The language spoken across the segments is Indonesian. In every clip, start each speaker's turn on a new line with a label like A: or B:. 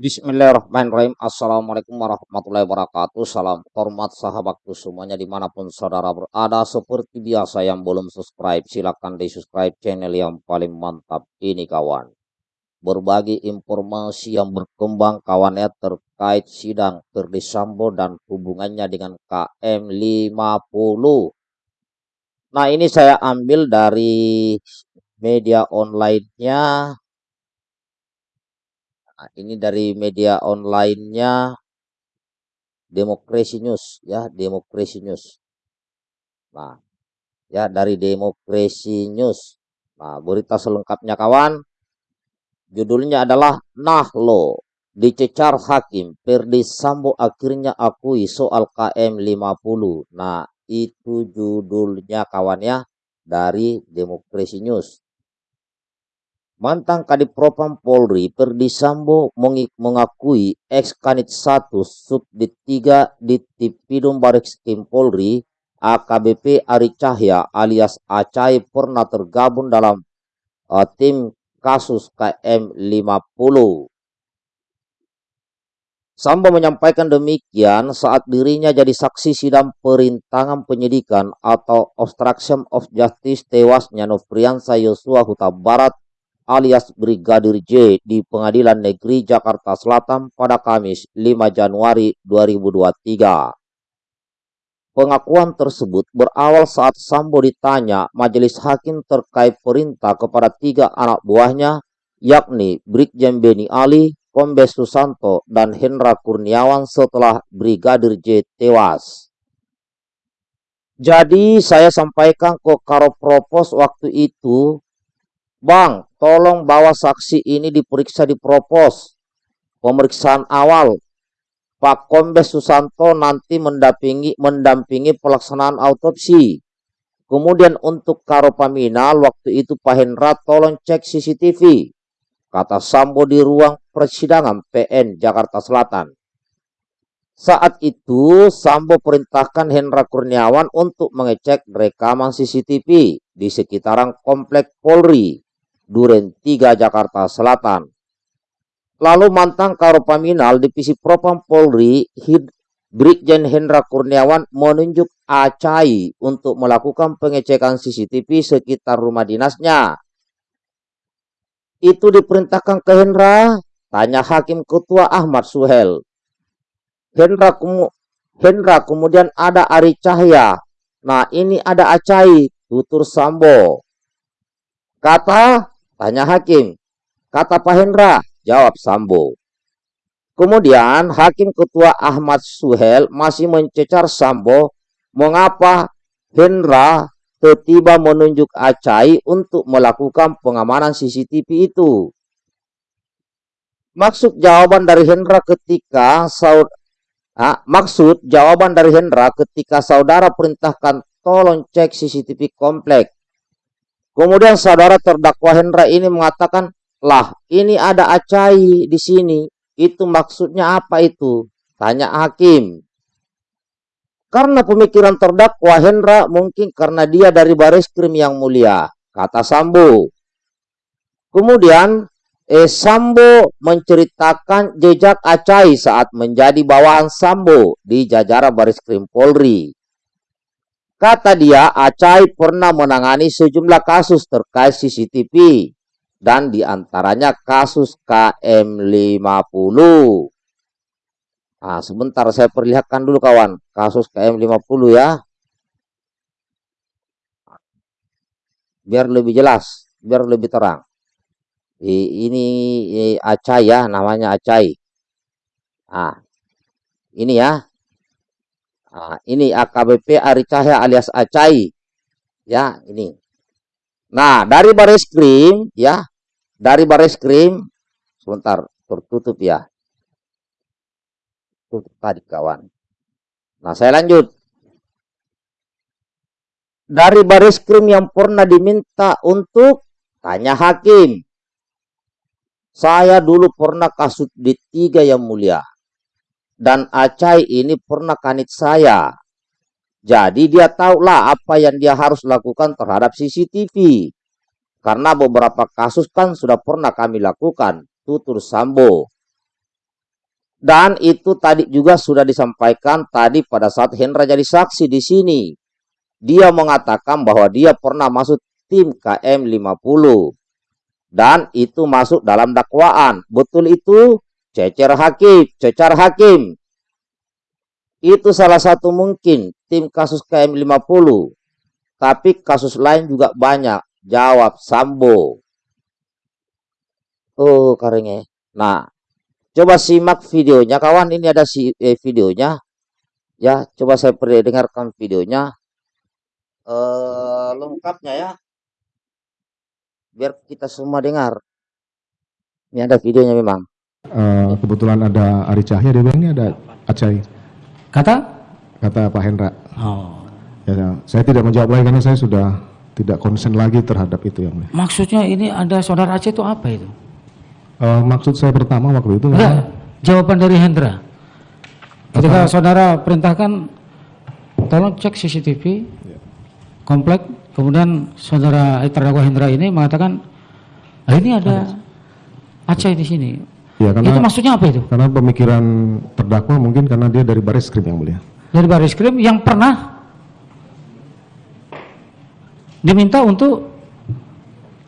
A: Bismillahirrahmanirrahim. Assalamualaikum warahmatullahi wabarakatuh. Salam hormat sahabatku semuanya di mana pun saudara berada. Seperti biasa yang belum subscribe, silahkan di subscribe channel yang paling mantap ini kawan. Berbagi informasi yang berkembang kawannya terkait sidang Ferdi Sambo dan hubungannya dengan KM50. Nah ini saya ambil dari media online-nya ini dari media online-nya Demokrasi News ya, Demokrasi News. Nah, ya dari Demokrasi News. Nah, berita selengkapnya kawan. Judulnya adalah Nahlo dicecar hakim Perdi Sambo akhirnya akui soal KM 50. Nah, itu judulnya kawannya dari Demokrasi News. Mantan Kadipropam Polri Perdi Sambo mengakui ex Kanit 1 Subdit 3 di Tipidum Kim Polri AKBP Ari Cahya alias Acai pernah tergabung dalam uh, tim kasus KM 50. Sambo menyampaikan demikian saat dirinya jadi saksi sidang perintangan penyidikan atau obstruction of justice tewasnya Nofriansa Yosua Huta Barat alias Brigadir J di Pengadilan Negeri Jakarta Selatan pada Kamis 5 Januari 2023. Pengakuan tersebut berawal saat Sambo ditanya majelis hakim terkait perintah kepada tiga anak buahnya, yakni Brigjen Beni Ali, Kombes Susanto, dan Hendra Kurniawan setelah Brigadir J tewas. Jadi saya sampaikan ke Karo Propos waktu itu Bang, tolong bawa saksi ini diperiksa di propos. Pemeriksaan awal. Pak Kombes Susanto nanti mendampingi, mendampingi pelaksanaan autopsi. Kemudian untuk Karo Paminal, waktu itu Pak Hendra tolong cek CCTV. Kata Sambo di ruang persidangan PN Jakarta Selatan. Saat itu Sambo perintahkan Hendra Kurniawan untuk mengecek rekaman CCTV di sekitaran komplek Polri Duren 3 Jakarta Selatan. Lalu mantan Karopaminal Divisi Propam Polri Hid Brigjen Hendra Kurniawan menunjuk Acai untuk melakukan pengecekan CCTV sekitar rumah dinasnya. Itu diperintahkan ke Hendra, tanya Hakim Ketua Ahmad Suhel. Hendra, Hendra kemudian ada Ari Cahya. Nah ini ada Acai, tutur Sambo. Kata Tanya hakim. Kata Pak Hendra, jawab Sambo. Kemudian Hakim Ketua Ahmad Suhel masih mencecar Sambo mengapa Hendra tiba menunjuk Acai untuk melakukan pengamanan CCTV itu. Maksud jawaban dari Hendra ketika saud ah, maksud jawaban dari Hendra ketika saudara perintahkan tolong cek CCTV komplek Kemudian saudara terdakwa Hendra ini mengatakan, lah ini ada acai di sini. Itu maksudnya apa itu? Tanya hakim. Karena pemikiran terdakwa Hendra mungkin karena dia dari baris krim yang mulia. Kata Sambo. Kemudian eh, Sambo menceritakan jejak Acai saat menjadi bawahan Sambo di jajaran baris krim Polri. Kata dia, Acai pernah menangani sejumlah kasus terkait CCTV dan di antaranya kasus KM50. Nah, sebentar saya perlihatkan dulu kawan, kasus KM50 ya. Biar lebih jelas, biar lebih terang. Ini Acai ya, namanya Acai. Nah, ini ya, Nah, ini AKBP Ari Cahya alias Acai. Ya, ini. Nah, dari baris krim, ya, dari baris krim, sebentar, tertutup ya. Tutup tadi kawan. Nah, saya lanjut. Dari baris krim yang pernah diminta untuk tanya hakim. Saya dulu pernah kasus di tiga yang mulia dan Acai ini pernah kanit saya. Jadi dia tahulah apa yang dia harus lakukan terhadap CCTV. Karena beberapa kasus kan sudah pernah kami lakukan, tutur Sambo. Dan itu tadi juga sudah disampaikan tadi pada saat Hendra jadi saksi di sini. Dia mengatakan bahwa dia pernah masuk tim KM 50. Dan itu masuk dalam dakwaan. Betul itu? Cecer hakim, cecar hakim. Itu salah satu mungkin tim kasus KM 50. Tapi kasus lain juga banyak. Jawab Sambo. Oh, karengnya. Nah, coba simak videonya kawan. Ini ada si eh, videonya. Ya, coba saya dengarkan videonya. Eh, lengkapnya ya. Biar kita semua dengar. Ini ada videonya memang.
B: Eh, kebetulan ada Ari Cahya dia ini ada Acai
C: Kata?
B: kata Pak Hendra
C: Oh.
B: ya, ya, saya tidak menjawab lagi karena saya sudah tidak konsen lagi terhadap itu yang.
C: Maksudnya ini ada saudara Aceh itu apa itu?
B: Eh, maksud saya pertama waktu itu
C: Enggak, jawaban dari Hendra. Ketika saudara perintahkan, tolong cek CCTV komplek, kemudian saudara eh, terdakwa Hendra ini mengatakan, ah, ini ada Aceh di sini.
B: Ya
C: Itu
B: karena
C: maksudnya apa itu?
B: karena pemikiran terdakwa mungkin karena dia dari baris krim yang mulia.
C: Dari baris krim yang pernah diminta untuk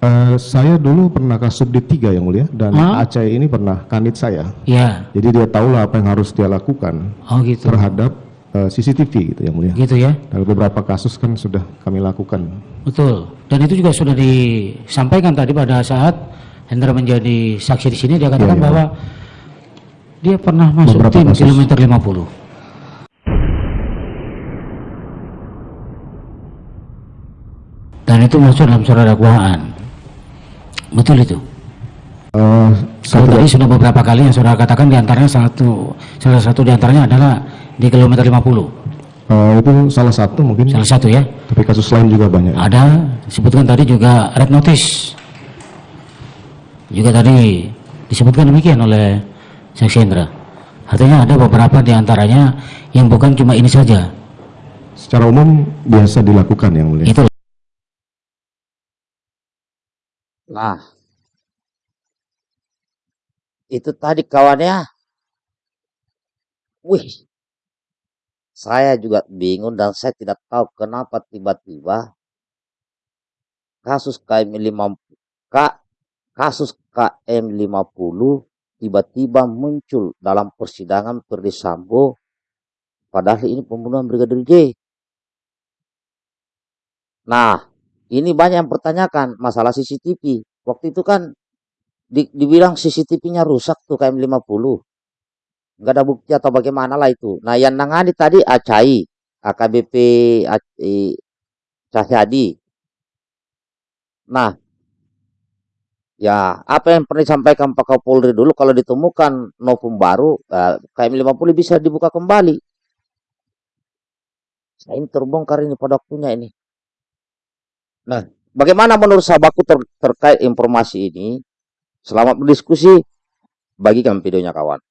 B: Eh, saya dulu pernah kasus di tiga yang mulia dan
C: Hah?
B: Acai ini pernah kanit saya.
C: Ya,
B: jadi dia tahulah apa yang harus dia lakukan
C: oh gitu,
B: terhadap eh, CCTV gitu yang mulia.
C: Gitu ya,
B: dan beberapa kasus kan sudah kami lakukan.
C: Betul. Dan itu juga sudah disampaikan tadi pada saat Hendra menjadi saksi di sini dia katakan
B: Iya, iya.
C: bahwa dia pernah masuk
B: Beberapa
C: tim
B: kasus.
C: kilometer 50. Dan itu masuk dalam surat dakwaan. Betul itu.
B: Saya
C: Kalau tadi sudah beberapa kali yang saudara katakan di antaranya satu salah satu di antaranya adalah di kilometer 50.
B: Eh, itu salah satu mungkin,
C: Salah satu ya.
B: tapi kasus lain juga banyak.
C: Ada disebutkan tadi juga red notice. Juga tadi disebutkan demikian oleh Saksi Hendra. Artinya ada beberapa di antaranya yang bukan cuma ini saja.
B: Secara umum biasa dilakukan yang mulia.
C: Itu
A: Nah, itu tadi kawannya. Wih, saya juga bingung dan saya tidak tahu kenapa tiba-tiba kasus KM 50 K, kasus KM 50 tiba-tiba muncul dalam persidangan Ferdi Sambo padahal ini pembunuhan Brigadir J. Nah, ini banyak yang pertanyakan masalah CCTV. Waktu itu kan di- dibilang CCTV-nya rusak tuh KM 50. Nggak ada bukti atau bagaimana lah itu. Nah, yang nangani tadi Acai, AKBP eh, Cahyadi. Nah, ya apa yang pernah disampaikan Pak Kapolri dulu kalau ditemukan novum baru, eh, KM 50 bisa dibuka kembali. Saya ini terbongkar ini pada waktunya ini. Nah, bagaimana menurut sahabatku ter- terkait informasi ini? Selamat berdiskusi. Bagikan videonya kawan.